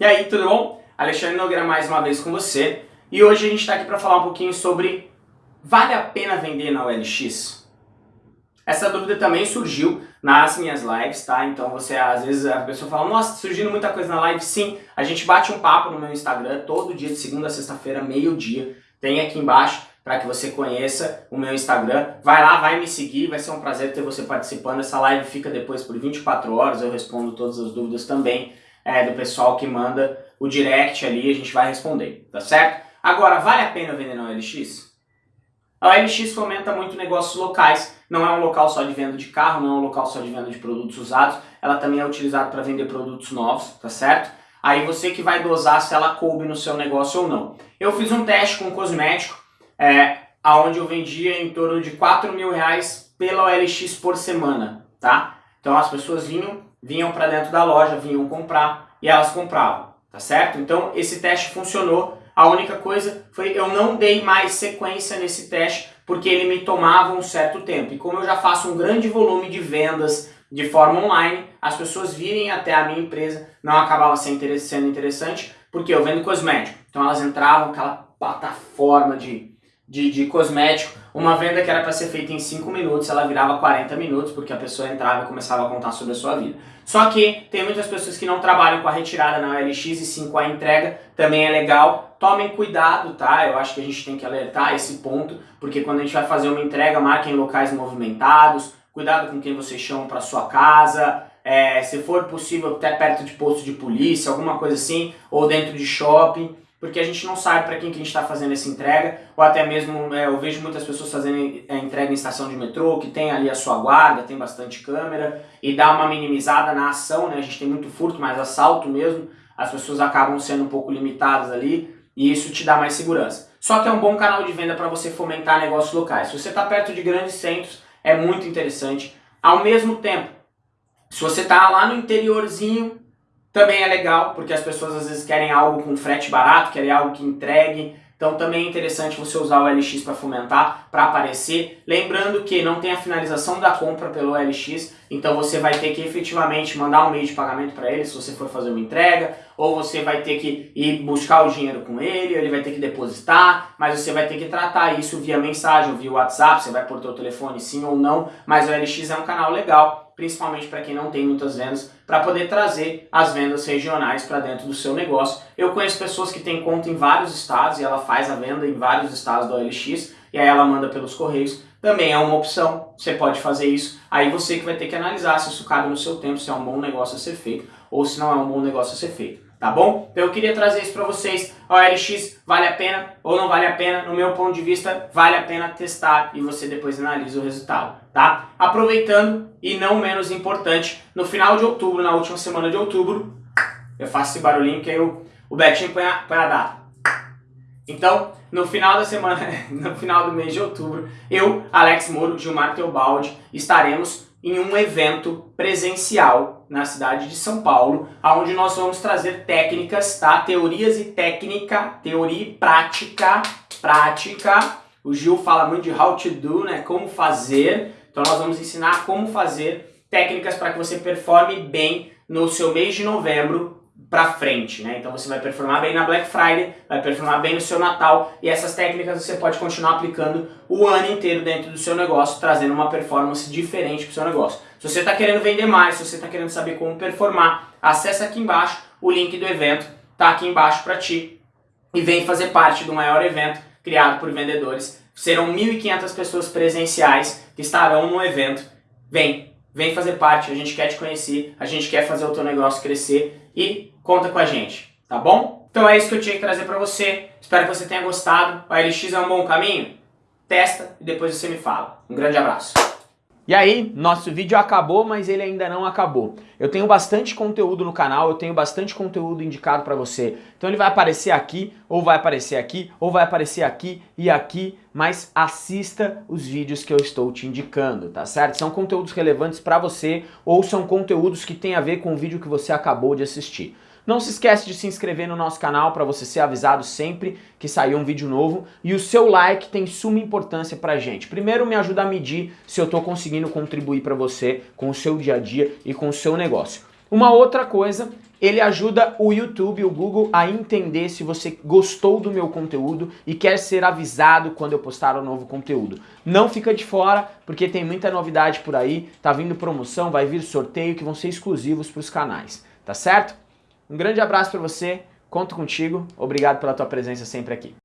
E aí, tudo bom? Alexandre Nogueira mais uma vez com você. E hoje a gente está aqui para falar um pouquinho sobre vale a pena vender na OLX? Essa dúvida também surgiu nas minhas lives, tá? Então você, às vezes, a pessoa fala, nossa, surgindo muita coisa na live. Sim, a gente bate um papo no meu Instagram todo dia, de segunda a sexta-feira, meio-dia. Tem aqui embaixo para que você conheça o meu Instagram. Vai lá, vai me seguir, vai ser um prazer ter você participando. Essa live fica depois por 24 horas, eu respondo todas as dúvidas também é, do pessoal que manda o direct ali, a gente vai responder, tá certo? Agora, vale a pena vender na OLX? A OLX fomenta muito negócios locais, não é um local só de venda de carro, não é um local só de venda de produtos usados, ela também é utilizada para vender produtos novos, tá certo? Aí você que vai dosar se ela coube no seu negócio ou não. Eu fiz um teste com um cosmético, é, onde eu vendia em torno de 4 mil reais pela OLX por semana, tá? Então as pessoas vinham, vinham para dentro da loja, vinham comprar e elas compravam, tá certo? Então esse teste funcionou. A única coisa foi eu não dei mais sequência nesse teste porque ele me tomava um certo tempo. E como eu já faço um grande volume de vendas de forma online, as pessoas virem até a minha empresa não acabava sendo interessante porque eu vendo cosmético. Então elas entravam aquela plataforma de de, de cosmético, uma venda que era para ser feita em 5 minutos, ela virava 40 minutos, porque a pessoa entrava e começava a contar sobre a sua vida. Só que tem muitas pessoas que não trabalham com a retirada na OLX e sim com a entrega, também é legal. Tomem cuidado, tá? Eu acho que a gente tem que alertar esse ponto, porque quando a gente vai fazer uma entrega, marquem locais movimentados, cuidado com quem vocês chamam para sua casa, é, se for possível até perto de posto de polícia, alguma coisa assim, ou dentro de shopping porque a gente não sabe para quem que a gente está fazendo essa entrega, ou até mesmo é, eu vejo muitas pessoas fazendo a entrega em estação de metrô, que tem ali a sua guarda, tem bastante câmera, e dá uma minimizada na ação, né? A gente tem muito furto, mas assalto mesmo, as pessoas acabam sendo um pouco limitadas ali, e isso te dá mais segurança. Só que é um bom canal de venda para você fomentar negócios locais. Se você está perto de grandes centros, é muito interessante. Ao mesmo tempo, se você está lá no interiorzinho, também é legal, porque as pessoas às vezes querem algo com frete barato, querem algo que entregue. Então também é interessante você usar o LX para fomentar, para aparecer. Lembrando que não tem a finalização da compra pelo LX, então você vai ter que efetivamente mandar um meio de pagamento para ele se você for fazer uma entrega, ou você vai ter que ir buscar o dinheiro com ele, ele vai ter que depositar, mas você vai ter que tratar isso via mensagem, via WhatsApp, você vai pôr teu telefone sim ou não, mas o LX é um canal legal principalmente para quem não tem muitas vendas, para poder trazer as vendas regionais para dentro do seu negócio. Eu conheço pessoas que têm conta em vários estados e ela faz a venda em vários estados do OLX e aí ela manda pelos correios. Também é uma opção, você pode fazer isso. Aí você que vai ter que analisar se isso cabe no seu tempo, se é um bom negócio a ser feito ou se não é um bom negócio a ser feito tá bom? Então eu queria trazer isso para vocês. A OLX vale a pena ou não vale a pena? No meu ponto de vista, vale a pena testar e você depois analisa o resultado, tá? Aproveitando e não menos importante, no final de outubro, na última semana de outubro, eu faço esse barulhinho que aí o, o Betinho põe a, põe a data. Então, no final da semana, no final do mês de outubro, eu, Alex Moro, Gilmar Teobaldi, estaremos em um evento presencial na cidade de São Paulo, onde nós vamos trazer técnicas, tá? Teorias e técnica, teoria e prática, prática. O Gil fala muito de how to do, né? Como fazer. Então nós vamos ensinar como fazer técnicas para que você performe bem no seu mês de novembro para frente, né? Então você vai performar bem na Black Friday, vai performar bem no seu Natal e essas técnicas você pode continuar aplicando o ano inteiro dentro do seu negócio, trazendo uma performance diferente para o seu negócio. Se você está querendo vender mais, se você está querendo saber como performar, acessa aqui embaixo o link do evento, tá aqui embaixo para ti e vem fazer parte do maior evento criado por vendedores. Serão 1.500 pessoas presenciais que estarão no evento. Vem, vem fazer parte, a gente quer te conhecer, a gente quer fazer o teu negócio crescer e conta com a gente, tá bom? Então é isso que eu tinha que trazer para você. Espero que você tenha gostado. O LX é um bom caminho? Testa e depois você me fala. Um grande abraço. E aí, nosso vídeo acabou, mas ele ainda não acabou. Eu tenho bastante conteúdo no canal, eu tenho bastante conteúdo indicado para você. Então ele vai aparecer aqui, ou vai aparecer aqui, ou vai aparecer aqui e aqui, mas assista os vídeos que eu estou te indicando, tá certo? São conteúdos relevantes para você, ou são conteúdos que têm a ver com o vídeo que você acabou de assistir. Não se esquece de se inscrever no nosso canal para você ser avisado sempre que sair um vídeo novo. E o seu like tem suma importância pra gente. Primeiro me ajuda a medir se eu estou conseguindo contribuir para você com o seu dia a dia e com o seu negócio. Uma outra coisa, ele ajuda o YouTube, o Google a entender se você gostou do meu conteúdo e quer ser avisado quando eu postar um novo conteúdo. Não fica de fora, porque tem muita novidade por aí, tá vindo promoção, vai vir sorteio que vão ser exclusivos para os canais, tá certo? Um grande abraço para você, conto contigo, obrigado pela tua presença sempre aqui.